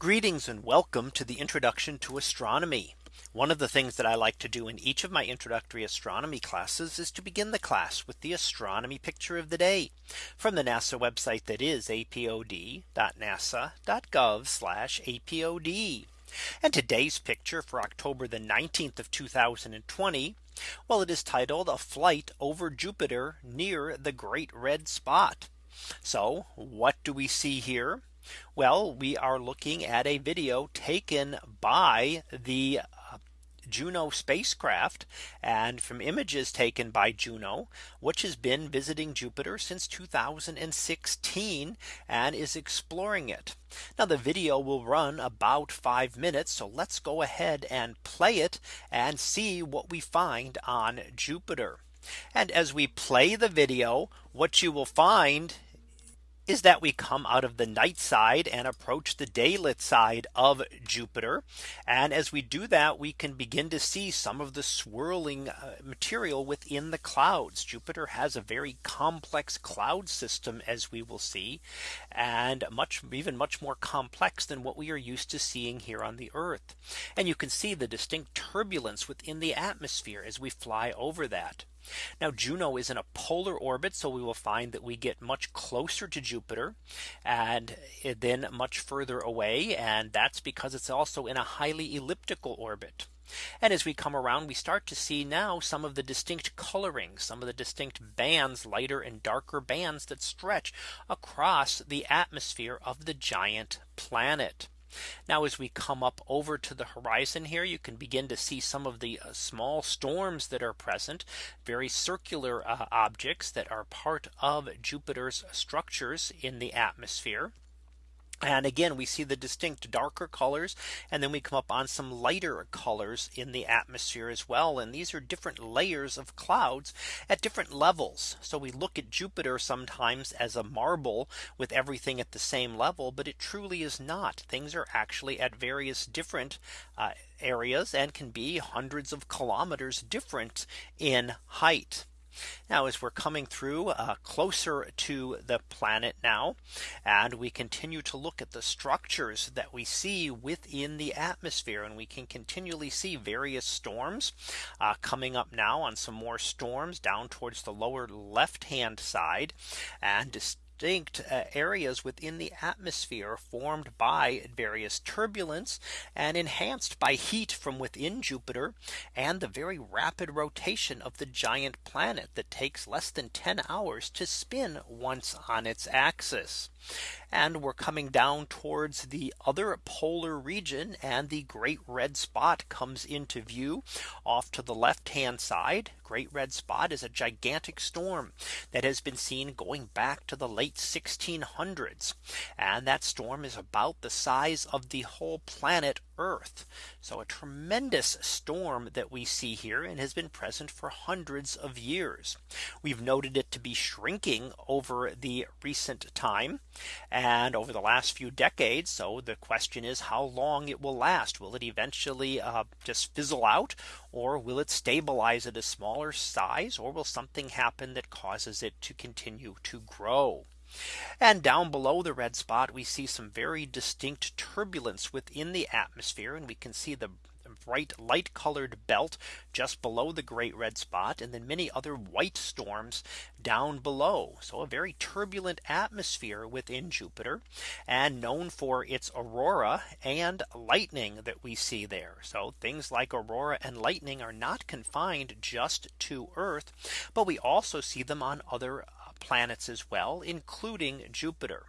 Greetings and welcome to the introduction to astronomy. One of the things that I like to do in each of my introductory astronomy classes is to begin the class with the astronomy picture of the day from the NASA website that is apod.nasa.gov apod. And today's picture for October the 19th of 2020. Well, it is titled a flight over Jupiter near the Great Red Spot. So what do we see here? Well, we are looking at a video taken by the uh, Juno spacecraft and from images taken by Juno, which has been visiting Jupiter since 2016 and is exploring it. Now the video will run about five minutes. So let's go ahead and play it and see what we find on Jupiter. And as we play the video, what you will find is that we come out of the night side and approach the daylit side of Jupiter. And as we do that, we can begin to see some of the swirling uh, material within the clouds. Jupiter has a very complex cloud system, as we will see, and much even much more complex than what we are used to seeing here on the Earth. And you can see the distinct turbulence within the atmosphere as we fly over that. Now Juno is in a polar orbit. So we will find that we get much closer to Jupiter and eh, then much further away. And that's because it's also in a highly elliptical orbit. And as we come around, we start to see now some of the distinct coloring, some of the distinct bands, lighter and darker bands that stretch across the atmosphere of the giant planet. Now as we come up over to the horizon here, you can begin to see some of the uh, small storms that are present, very circular uh, objects that are part of Jupiter's structures in the atmosphere. And again, we see the distinct darker colors and then we come up on some lighter colors in the atmosphere as well. And these are different layers of clouds at different levels. So we look at Jupiter sometimes as a marble with everything at the same level, but it truly is not. Things are actually at various different uh, areas and can be hundreds of kilometers different in height. Now as we're coming through uh, closer to the planet now and we continue to look at the structures that we see within the atmosphere and we can continually see various storms uh, coming up now on some more storms down towards the lower left hand side and distinct uh, areas within the atmosphere formed by various turbulence and enhanced by heat from within Jupiter and the very rapid rotation of the giant planet that takes less than 10 hours to spin once on its axis. And we're coming down towards the other polar region and the great red spot comes into view off to the left hand side. Great red spot is a gigantic storm that has been seen going back to the late 1600s. And that storm is about the size of the whole planet Earth. So a tremendous storm that we see here and has been present for hundreds of years. We've noted it to be shrinking over the recent time and over the last few decades. So the question is how long it will last. Will it eventually uh, just fizzle out or will it stabilize at a smaller size or will something happen that causes it to continue to grow? And down below the red spot, we see some very distinct turbulence within the atmosphere. And we can see the bright light colored belt just below the great red spot and then many other white storms down below. So a very turbulent atmosphere within Jupiter and known for its aurora and lightning that we see there. So things like aurora and lightning are not confined just to Earth, but we also see them on other planets as well, including Jupiter.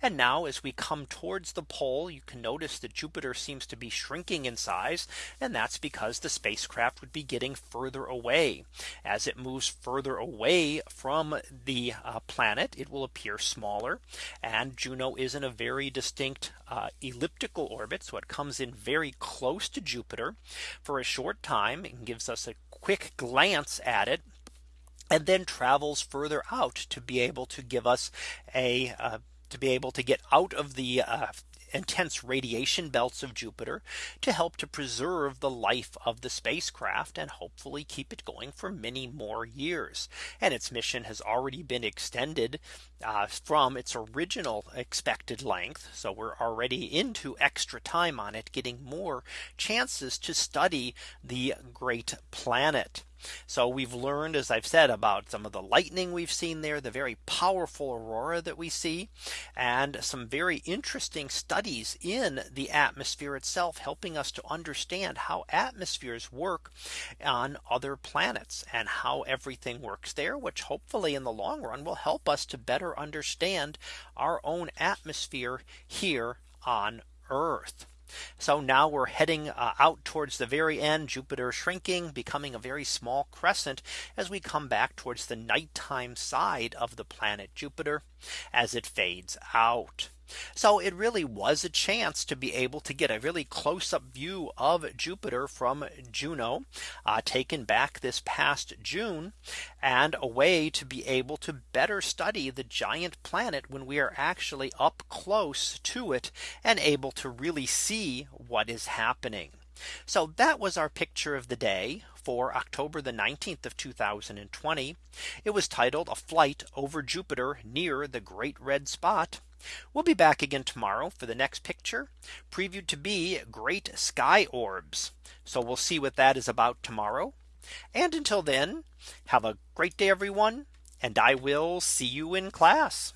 And now as we come towards the pole, you can notice that Jupiter seems to be shrinking in size. And that's because the spacecraft would be getting further away. As it moves further away from the uh, planet, it will appear smaller. And Juno is in a very distinct uh, elliptical orbit. So it comes in very close to Jupiter for a short time and gives us a quick glance at it and then travels further out to be able to give us a uh, to be able to get out of the uh, intense radiation belts of Jupiter to help to preserve the life of the spacecraft and hopefully keep it going for many more years. And its mission has already been extended uh, from its original expected length. So we're already into extra time on it getting more chances to study the great planet. So we've learned, as I've said, about some of the lightning we've seen there, the very powerful aurora that we see, and some very interesting studies in the atmosphere itself, helping us to understand how atmospheres work on other planets and how everything works there, which hopefully in the long run will help us to better understand our own atmosphere here on Earth. So now we're heading uh, out towards the very end Jupiter shrinking becoming a very small crescent as we come back towards the nighttime side of the planet Jupiter as it fades out. So it really was a chance to be able to get a really close up view of Jupiter from Juno uh, taken back this past June and a way to be able to better study the giant planet when we are actually up close to it and able to really see what is happening. So that was our picture of the day for October the 19th of 2020. It was titled a flight over Jupiter near the great red spot. We'll be back again tomorrow for the next picture previewed to be great sky orbs. So we'll see what that is about tomorrow. And until then, have a great day, everyone. And I will see you in class.